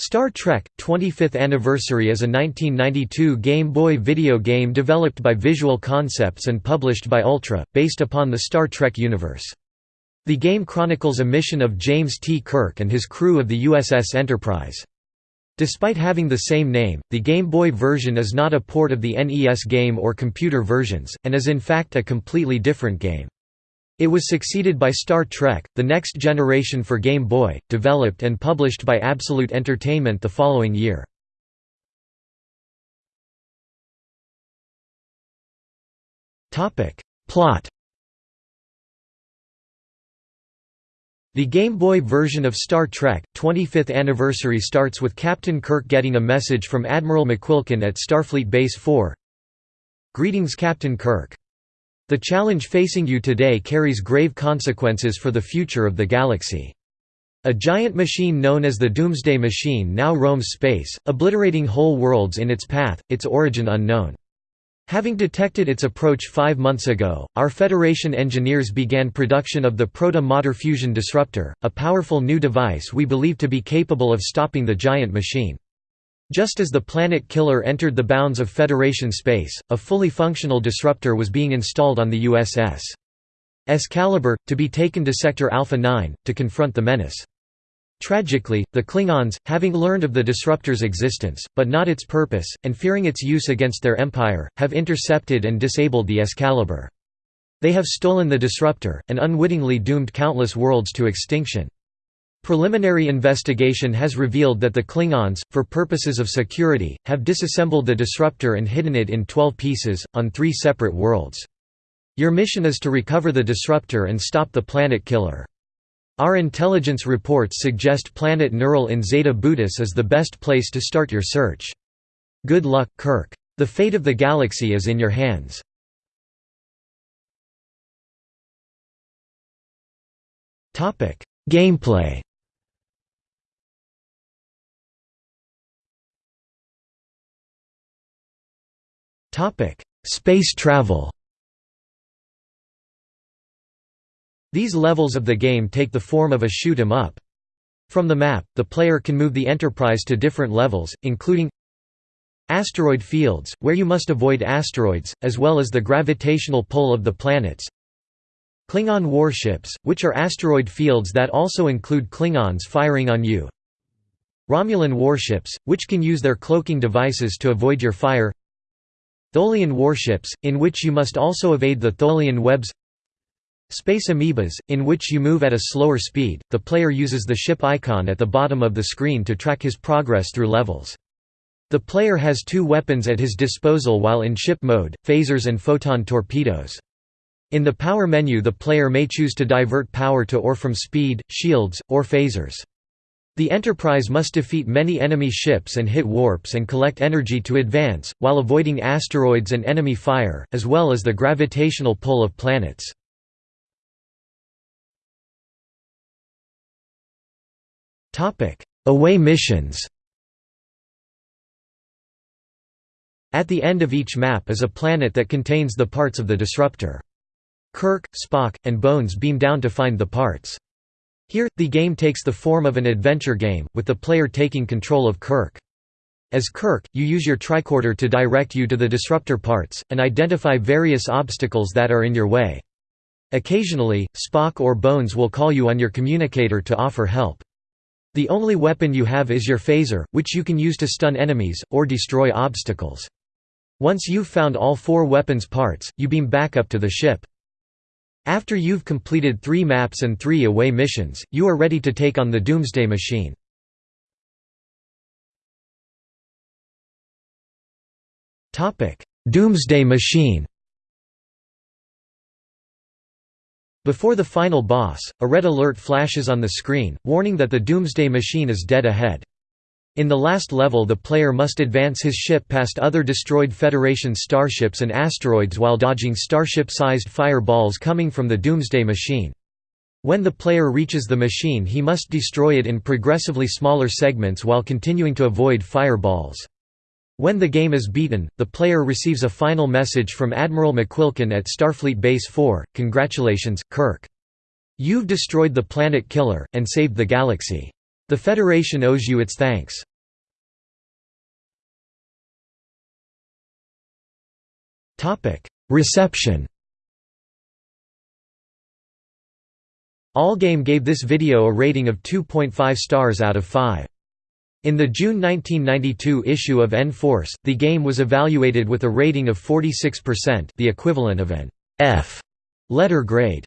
Star Trek – 25th Anniversary is a 1992 Game Boy video game developed by Visual Concepts and published by Ultra, based upon the Star Trek universe. The game chronicles a mission of James T. Kirk and his crew of the USS Enterprise. Despite having the same name, the Game Boy version is not a port of the NES game or computer versions, and is in fact a completely different game. It was succeeded by Star Trek, the next generation for Game Boy, developed and published by Absolute Entertainment the following year. Plot. The Game Boy version of Star Trek, 25th Anniversary starts with Captain Kirk getting a message from Admiral McQuilkin at Starfleet Base 4 Greetings Captain Kirk the challenge facing you today carries grave consequences for the future of the galaxy. A giant machine known as the Doomsday Machine now roams space, obliterating whole worlds in its path, its origin unknown. Having detected its approach five months ago, our Federation engineers began production of the Proto-Matter Fusion Disruptor, a powerful new device we believe to be capable of stopping the giant machine. Just as the Planet Killer entered the bounds of Federation space, a fully functional disruptor was being installed on the USS Excalibur, to be taken to Sector Alpha 9, to confront the menace. Tragically, the Klingons, having learned of the disruptor's existence, but not its purpose, and fearing its use against their empire, have intercepted and disabled the Excalibur. They have stolen the disruptor, and unwittingly doomed countless worlds to extinction. Preliminary investigation has revealed that the Klingons, for purposes of security, have disassembled the disruptor and hidden it in 12 pieces, on three separate worlds. Your mission is to recover the disruptor and stop the planet killer. Our intelligence reports suggest Planet Neural in Zeta Bootis is the best place to start your search. Good luck, Kirk. The fate of the galaxy is in your hands. Gameplay Space travel. These levels of the game take the form of a shoot 'em up. From the map, the player can move the Enterprise to different levels, including asteroid fields, where you must avoid asteroids, as well as the gravitational pull of the planets. Klingon warships, which are asteroid fields that also include Klingons firing on you. Romulan warships, which can use their cloaking devices to avoid your fire Tholian warships, in which you must also evade the Tholian webs Space amoebas, in which you move at a slower speed, the player uses the ship icon at the bottom of the screen to track his progress through levels. The player has two weapons at his disposal while in ship mode, phasers and photon torpedoes. In the power menu the player may choose to divert power to or from speed, shields, or phasers. The Enterprise must defeat many enemy ships and hit warps and collect energy to advance, while avoiding asteroids and enemy fire, as well as the gravitational pull of planets. Away missions At the end of each map is a planet that contains the parts of the disruptor. Kirk, Spock, and Bones beam down to find the parts. Here, the game takes the form of an adventure game, with the player taking control of Kirk. As Kirk, you use your tricorder to direct you to the disruptor parts, and identify various obstacles that are in your way. Occasionally, Spock or Bones will call you on your communicator to offer help. The only weapon you have is your phaser, which you can use to stun enemies, or destroy obstacles. Once you've found all four weapons parts, you beam back up to the ship. After you've completed three maps and three away missions, you are ready to take on the Doomsday Machine. Doomsday Machine Before the final boss, a red alert flashes on the screen, warning that the Doomsday Machine is dead ahead. In the last level the player must advance his ship past other destroyed Federation starships and asteroids while dodging starship-sized fireballs coming from the Doomsday Machine. When the player reaches the machine he must destroy it in progressively smaller segments while continuing to avoid fireballs. When the game is beaten, the player receives a final message from Admiral McQuilkin at Starfleet Base 4, Congratulations, Kirk. You've destroyed the planet killer, and saved the galaxy. The Federation owes you its thanks. Reception Allgame gave this video a rating of 2.5 stars out of 5. In the June 1992 issue of N-Force, the game was evaluated with a rating of 46% the equivalent of an F letter grade.